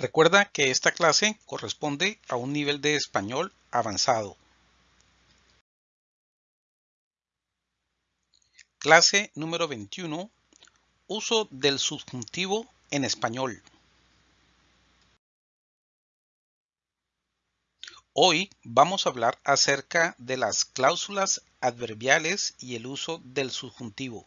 Recuerda que esta clase corresponde a un nivel de español avanzado. Clase número 21. Uso del subjuntivo en español. Hoy vamos a hablar acerca de las cláusulas adverbiales y el uso del subjuntivo.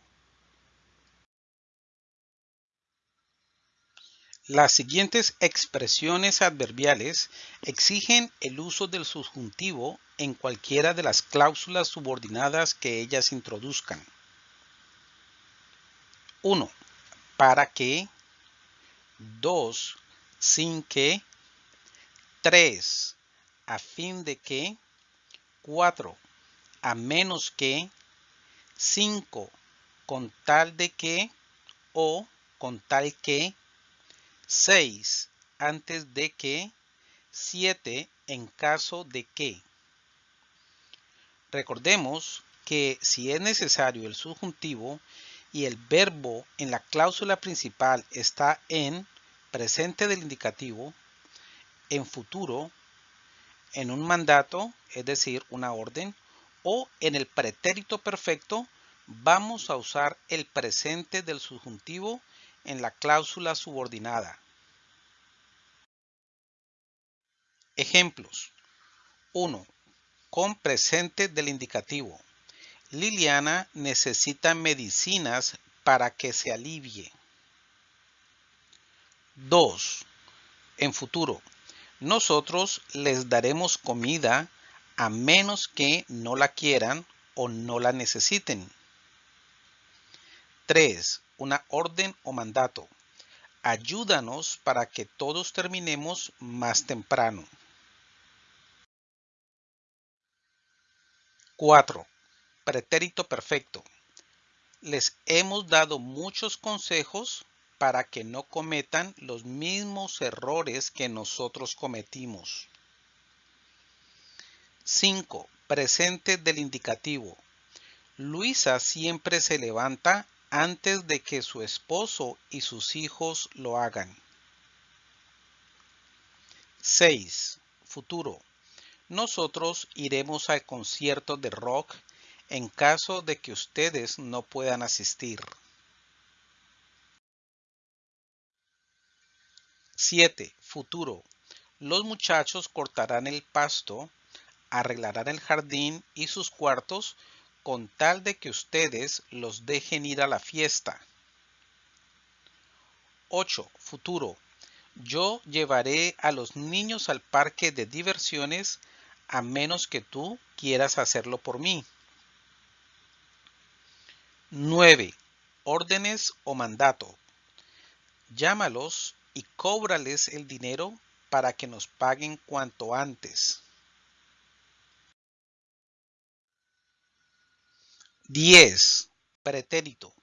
Las siguientes expresiones adverbiales exigen el uso del subjuntivo en cualquiera de las cláusulas subordinadas que ellas introduzcan. 1. Para que. 2. Sin que. 3. A fin de que. 4. A menos que. 5. Con tal de que. O con tal que 6 antes de que, 7 en caso de que. Recordemos que si es necesario el subjuntivo y el verbo en la cláusula principal está en presente del indicativo, en futuro, en un mandato, es decir, una orden, o en el pretérito perfecto, vamos a usar el presente del subjuntivo en la cláusula subordinada. Ejemplos. 1. Con presente del indicativo. Liliana necesita medicinas para que se alivie. 2. En futuro. Nosotros les daremos comida a menos que no la quieran o no la necesiten. 3 una orden o mandato. Ayúdanos para que todos terminemos más temprano. 4. Pretérito perfecto. Les hemos dado muchos consejos para que no cometan los mismos errores que nosotros cometimos. 5. Presente del indicativo. Luisa siempre se levanta antes de que su esposo y sus hijos lo hagan. 6. Futuro. Nosotros iremos al concierto de rock en caso de que ustedes no puedan asistir. 7. Futuro. Los muchachos cortarán el pasto, arreglarán el jardín y sus cuartos con tal de que ustedes los dejen ir a la fiesta. 8. Futuro. Yo llevaré a los niños al parque de diversiones a menos que tú quieras hacerlo por mí. 9. Órdenes o mandato. Llámalos y cóbrales el dinero para que nos paguen cuanto antes. 10. Pretérito.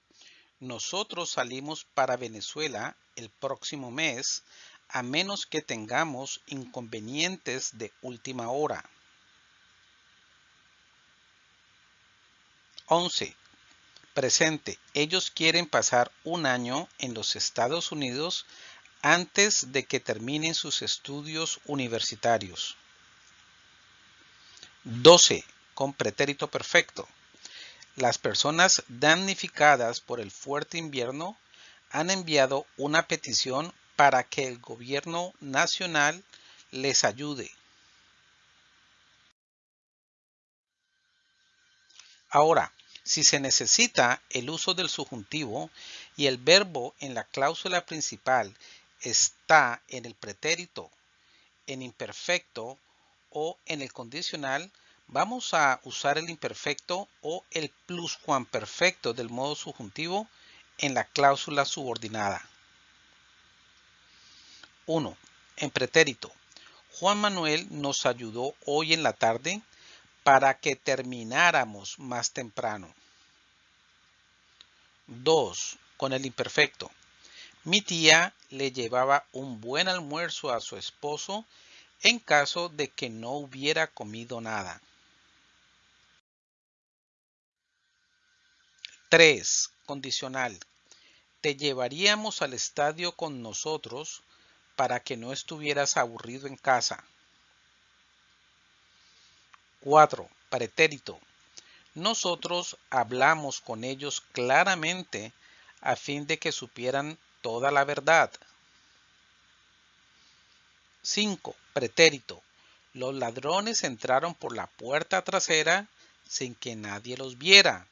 Nosotros salimos para Venezuela el próximo mes a menos que tengamos inconvenientes de última hora. 11. Presente. Ellos quieren pasar un año en los Estados Unidos antes de que terminen sus estudios universitarios. 12. Con pretérito perfecto. Las personas damnificadas por el fuerte invierno han enviado una petición para que el gobierno nacional les ayude. Ahora, si se necesita el uso del subjuntivo y el verbo en la cláusula principal está en el pretérito, en imperfecto o en el condicional, Vamos a usar el imperfecto o el pluscuamperfecto del modo subjuntivo en la cláusula subordinada. 1. En pretérito. Juan Manuel nos ayudó hoy en la tarde para que termináramos más temprano. 2. Con el imperfecto. Mi tía le llevaba un buen almuerzo a su esposo en caso de que no hubiera comido nada. 3. Condicional. Te llevaríamos al estadio con nosotros para que no estuvieras aburrido en casa. 4. Pretérito. Nosotros hablamos con ellos claramente a fin de que supieran toda la verdad. 5. Pretérito. Los ladrones entraron por la puerta trasera sin que nadie los viera.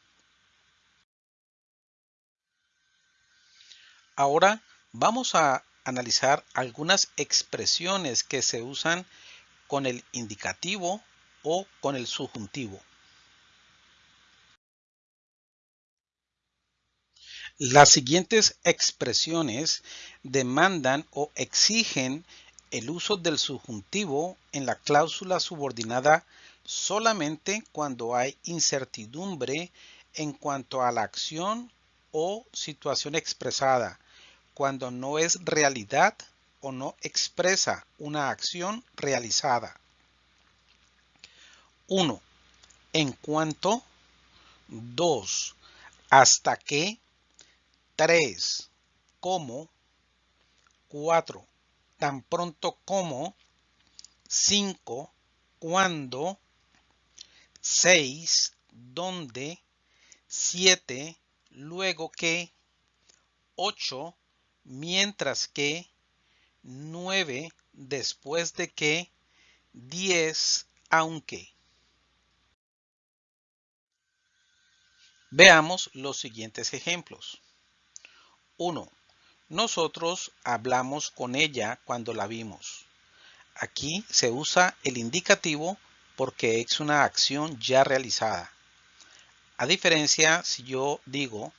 Ahora vamos a analizar algunas expresiones que se usan con el indicativo o con el subjuntivo. Las siguientes expresiones demandan o exigen el uso del subjuntivo en la cláusula subordinada solamente cuando hay incertidumbre en cuanto a la acción o situación expresada, cuando no es realidad o no expresa una acción realizada. 1. En cuanto. 2. Hasta que. 3. Como. 4. Tan pronto como. 5. Cuando. 6. Donde. 7. Luego que. 8. Mientras que. 9. Después de que. 10. Aunque. Veamos los siguientes ejemplos. 1. Nosotros hablamos con ella cuando la vimos. Aquí se usa el indicativo porque es una acción ya realizada. A diferencia si yo digo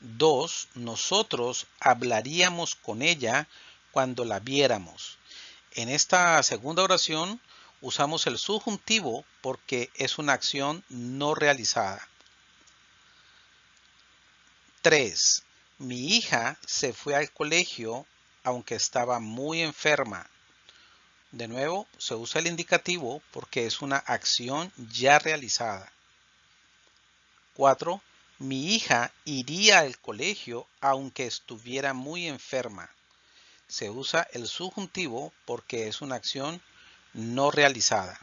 2. Nosotros hablaríamos con ella cuando la viéramos. En esta segunda oración usamos el subjuntivo porque es una acción no realizada. 3. Mi hija se fue al colegio aunque estaba muy enferma. De nuevo, se usa el indicativo porque es una acción ya realizada. 4. Mi hija iría al colegio aunque estuviera muy enferma. Se usa el subjuntivo porque es una acción no realizada.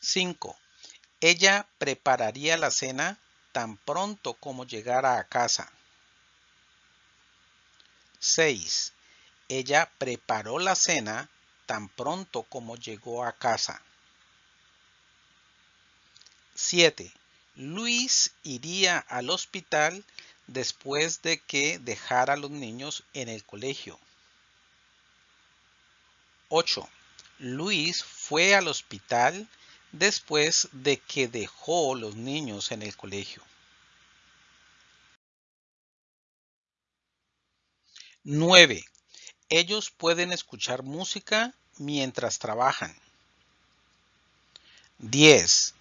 5. Ella prepararía la cena tan pronto como llegara a casa. 6. Ella preparó la cena tan pronto como llegó a casa. 7. Luis iría al hospital después de que dejara a los niños en el colegio. 8. Luis fue al hospital después de que dejó los niños en el colegio. 9. Ellos pueden escuchar música mientras trabajan. 10.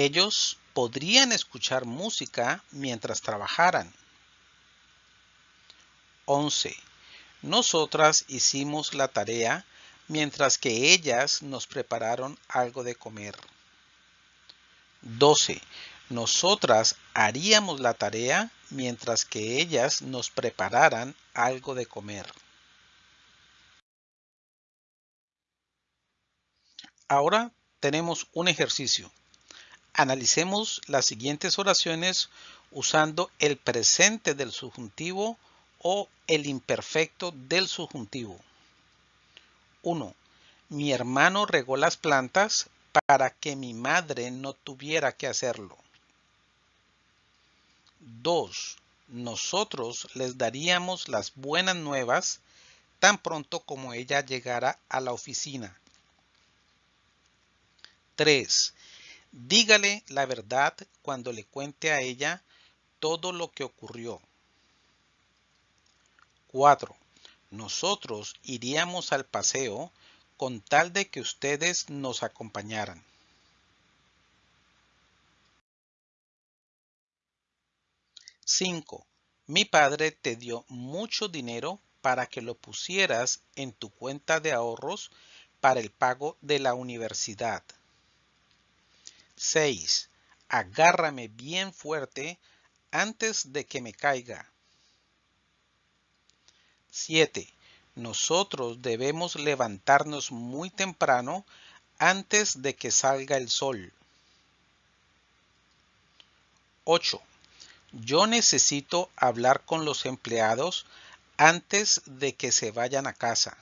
Ellos podrían escuchar música mientras trabajaran. 11. Nosotras hicimos la tarea mientras que ellas nos prepararon algo de comer. 12. Nosotras haríamos la tarea mientras que ellas nos prepararan algo de comer. Ahora tenemos un ejercicio. Analicemos las siguientes oraciones usando el presente del subjuntivo o el imperfecto del subjuntivo. 1. Mi hermano regó las plantas para que mi madre no tuviera que hacerlo. 2. Nosotros les daríamos las buenas nuevas tan pronto como ella llegara a la oficina. 3. Dígale la verdad cuando le cuente a ella todo lo que ocurrió. 4. Nosotros iríamos al paseo con tal de que ustedes nos acompañaran. Cinco. Mi padre te dio mucho dinero para que lo pusieras en tu cuenta de ahorros para el pago de la universidad. 6. Agárrame bien fuerte antes de que me caiga. 7. Nosotros debemos levantarnos muy temprano antes de que salga el sol. 8. Yo necesito hablar con los empleados antes de que se vayan a casa.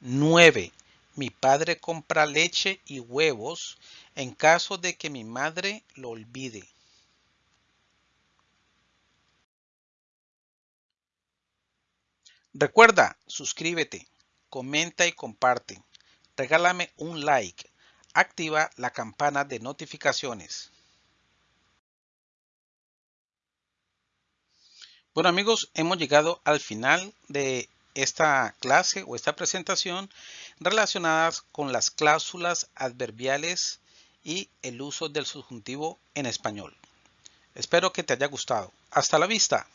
9. Mi padre compra leche y huevos en caso de que mi madre lo olvide. Recuerda, suscríbete, comenta y comparte. Regálame un like. Activa la campana de notificaciones. Bueno amigos, hemos llegado al final de esta clase o esta presentación relacionadas con las cláusulas adverbiales y el uso del subjuntivo en español. Espero que te haya gustado. Hasta la vista.